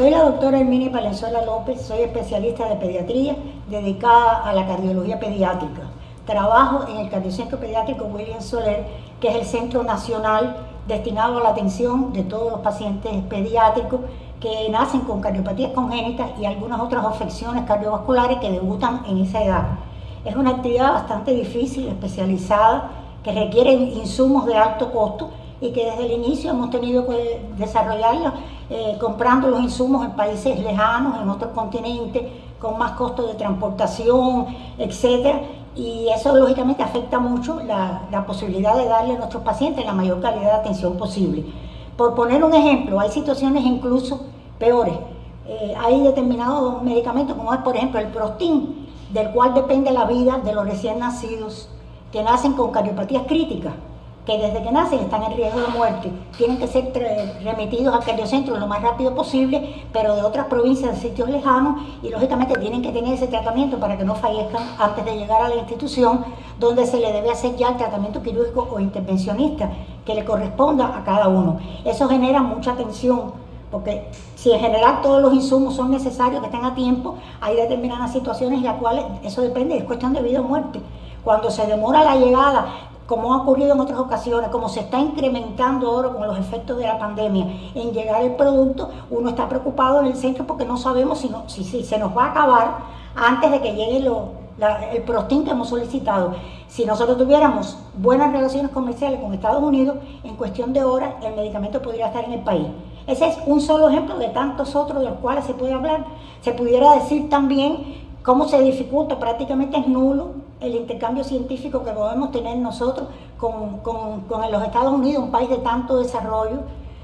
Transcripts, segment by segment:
Soy la doctora Herminia Palenzuela López, soy especialista de pediatría dedicada a la cardiología pediátrica. Trabajo en el Cardiocentro Pediátrico William Soler, que es el centro nacional destinado a la atención de todos los pacientes pediátricos que nacen con cardiopatías congénitas y algunas otras afecciones cardiovasculares que debutan en esa edad. Es una actividad bastante difícil, especializada, que requiere insumos de alto costo y que desde el inicio hemos tenido que desarrollarla eh, comprando los insumos en países lejanos, en otros continentes, con más costos de transportación, etcétera, y eso lógicamente afecta mucho la, la, posibilidad de darle a nuestros pacientes la mayor calidad de atención posible. Por poner un ejemplo, hay situaciones incluso peores. Eh, hay determinados medicamentos, como es por ejemplo el Prostin, del cual depende la vida de los recién nacidos que nacen con cardiopatías críticas que desde que nacen están en riesgo de muerte, tienen que ser remitidos al cardiocentro lo más rápido posible, pero de otras provincias, de sitios lejanos, y lógicamente tienen que tener ese tratamiento para que no fallezcan antes de llegar a la institución donde se le debe hacer ya el tratamiento quirúrgico o intervencionista que le corresponda a cada uno. Eso genera mucha tensión, porque si en general todos los insumos son necesarios que estén a tiempo, hay determinadas situaciones en las cuales eso depende, es cuestión de vida o muerte. Cuando se demora la llegada como ha ocurrido en otras ocasiones, como se está incrementando ahora con los efectos de la pandemia en llegar el producto, uno está preocupado en el centro porque no sabemos si, se nos va a acabar antes de que llegue el prostín que hemos solicitado. Si nosotros tuviéramos buenas relaciones comerciales con Estados Unidos, en cuestión de horas el medicamento podría estar en el país. Ese es un solo ejemplo de tantos otros de los cuales se puede hablar. Se pudiera decir también cómo se dificulta, prácticamente es nulo el intercambio científico que podemos tener nosotros con, con, los Estados Unidos, un país de tanto desarrollo,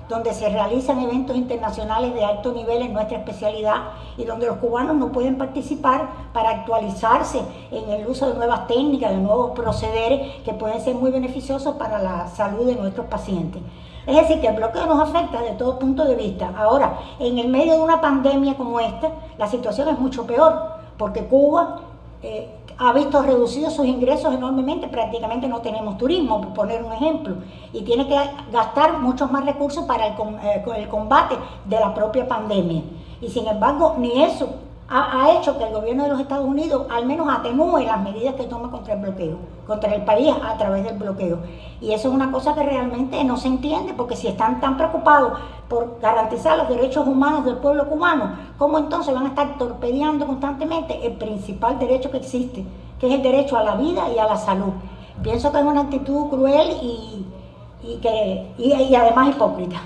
donde se realizan eventos internacionales de alto nivel en nuestra especialidad y donde los cubanos no pueden participar para actualizarse en el uso de nuevas técnicas, de nuevos procederes que pueden ser muy beneficiosos para la salud de nuestros pacientes. Es decir, que el bloqueo nos afecta de todo punto de vista. Ahora, en el medio de una pandemia como esta, la situación es mucho peor, porque Cuba eh, ha visto reducidos sus ingresos enormemente, prácticamente no tenemos turismo, por poner un ejemplo, y tiene que gastar muchos más recursos para el, eh, el combate de la propia pandemia. Y sin embargo, ni eso ha, hecho que el gobierno de los Estados Unidos al menos atenúe las medidas que toma contra el bloqueo, contra el país a través del bloqueo. Y eso es una cosa que realmente no se entiende, porque si están tan preocupados por garantizar los derechos humanos del pueblo cubano, ¿cómo entonces van a estar torpedeando constantemente el principal derecho que existe, que es el derecho a la vida y a la salud? Pienso que es una actitud cruel y, que, y además hipócrita.